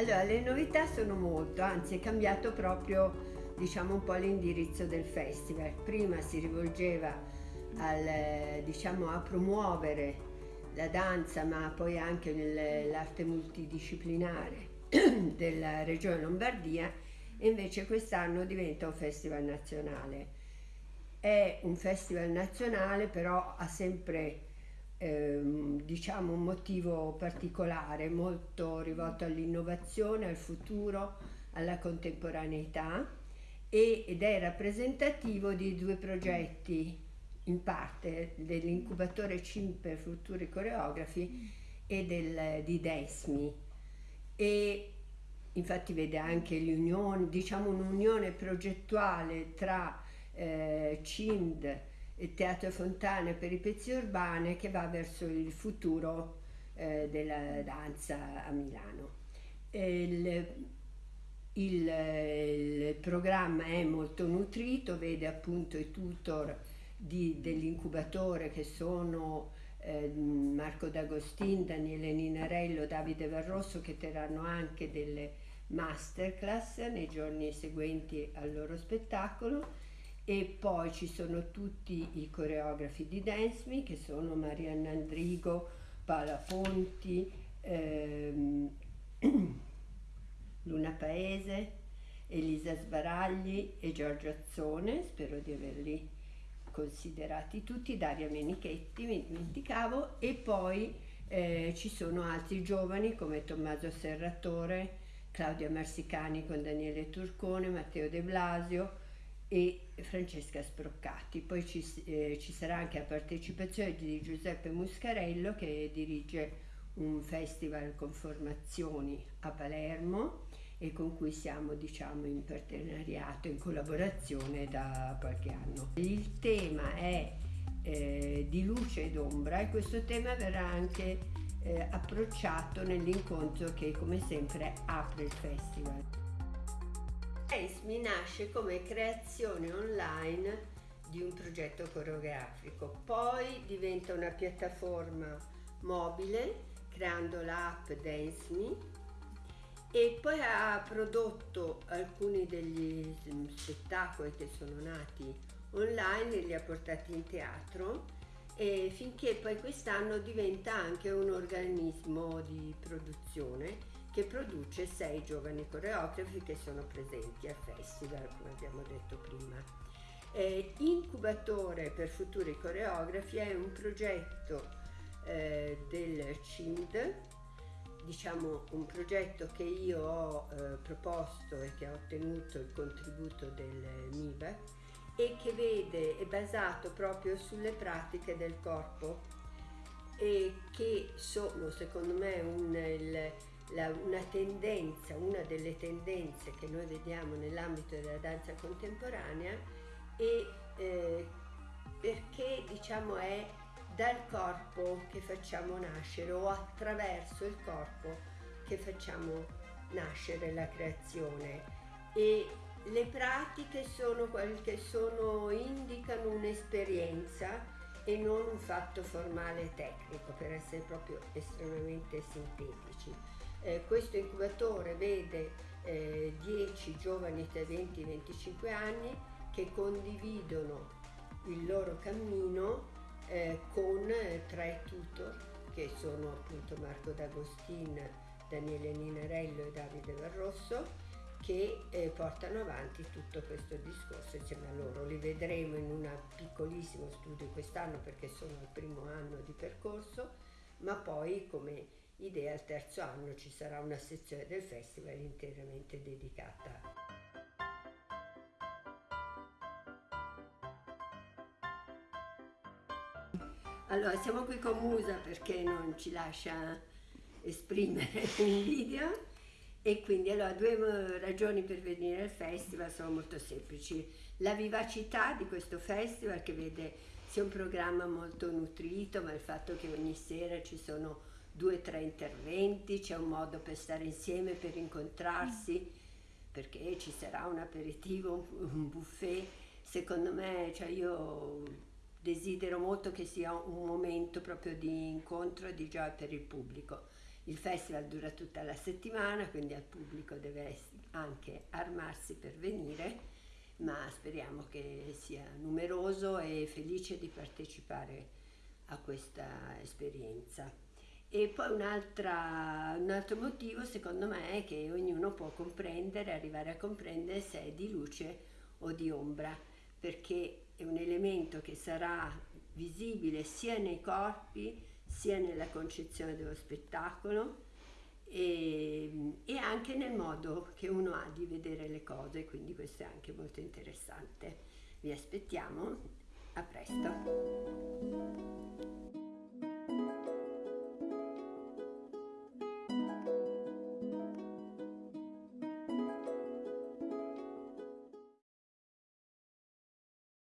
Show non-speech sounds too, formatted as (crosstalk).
Allora, le novità sono molto, anzi è cambiato proprio diciamo un po' l'indirizzo del festival. Prima si rivolgeva al, diciamo, a promuovere la danza ma poi anche l'arte multidisciplinare (clears throat) della regione Lombardia e invece quest'anno diventa un festival nazionale. È un festival nazionale però ha sempre ehm, diciamo un motivo particolare, molto rivolto all'innovazione, al futuro, alla contemporaneità ed è rappresentativo di due progetti in parte dell'incubatore CIM per futuri coreografi e del, di DESMI. E infatti vede anche l'unione, diciamo un'unione progettuale tra eh, CIND e Teatro i pezzi urbane che va verso il futuro eh, della danza a Milano. Il, il, il, programma è molto nutrito, vede appunto i tutor dell'incubatore che sono eh, Marco D'Agostin, Daniele Ninarello, Davide Varrosso che terranno anche delle masterclass nei giorni seguenti al loro spettacolo e poi ci sono tutti i coreografi di Dance Me che sono Marianna Andrigo, Paola Ponti, ehm, (clears throat) Luna Paese, Elisa Sbaragli e Giorgio Azzone, spero di averli considerati tutti, Daria Menichetti, mi dimenticavo, e poi eh, ci sono altri giovani come Tommaso Serratore, Claudia Marsicani con Daniele Turcone, Matteo De Blasio e Francesca Sproccati. Poi ci, eh, ci sarà anche la partecipazione di Giuseppe Muscarello che dirige un festival con formazioni a Palermo e con cui siamo diciamo in partenariato, in collaborazione da qualche anno. Il tema è eh, di luce ed ombra e questo tema verrà anche eh, approcciato nell'incontro che come sempre apre il festival. ESMI nasce come creazione online di un progetto coreografico, poi diventa una piattaforma mobile creando l'app DanceMe e poi ha prodotto alcuni degli spettacoli che sono nati online e li ha portati in teatro. E finché poi quest'anno diventa anche un organismo di produzione che produce sei giovani coreografi che sono presenti al festival, come abbiamo detto prima. Eh, Incubatore per futuri coreografi è un progetto eh, del CIND diciamo un progetto che io ho eh, proposto e che ha ottenuto il contributo del MIBAC e che vede, è basato proprio sulle pratiche del corpo e che sono secondo me un, il, la, una tendenza, una delle tendenze che noi vediamo nell'ambito della danza contemporanea e eh, perché diciamo è dal corpo che facciamo nascere o attraverso il corpo che facciamo nascere la creazione e le pratiche sono quelle che sono, indicano un'esperienza e non un fatto formale tecnico per essere proprio estremamente sintetici. Eh, questo incubatore vede eh, 10 giovani tra 20 e 25 anni che condividono il loro cammino eh, con tre tutor che sono appunto Marco D'Agostin, Daniele Ninarello e Davide Varrosso che eh, portano avanti tutto questo discorso insieme a loro. Li vedremo in un piccolissimo studio quest'anno perché sono al primo anno di percorso, ma poi come idea al terzo anno ci sarà una sezione del festival interamente dedicata Allora, siamo qui con Musa perché non ci lascia esprimere (laughs) in video e quindi allora due ragioni per venire al festival sono molto semplici. La vivacità di questo festival che vede sia un programma molto nutrito, ma il fatto che ogni sera ci sono due o tre interventi, c'è un modo per stare insieme, per incontrarsi, perché ci sarà un aperitivo, un buffet. Secondo me, cioè io desidero molto che sia un momento proprio di incontro e di gioia per il pubblico Il festival dura tutta la settimana, quindi al pubblico deve anche armarsi per venire, ma speriamo che sia numeroso e felice di partecipare a questa esperienza. E poi un altro motivo secondo me è che ognuno può comprendere, arrivare a comprendere se è di luce o di ombra, perché è un elemento che sarà visibile sia nei corpi sia nella concezione dello spettacolo e, e, anche nel modo che uno ha di vedere le cose, quindi questo è anche molto interessante. Vi aspettiamo, a presto.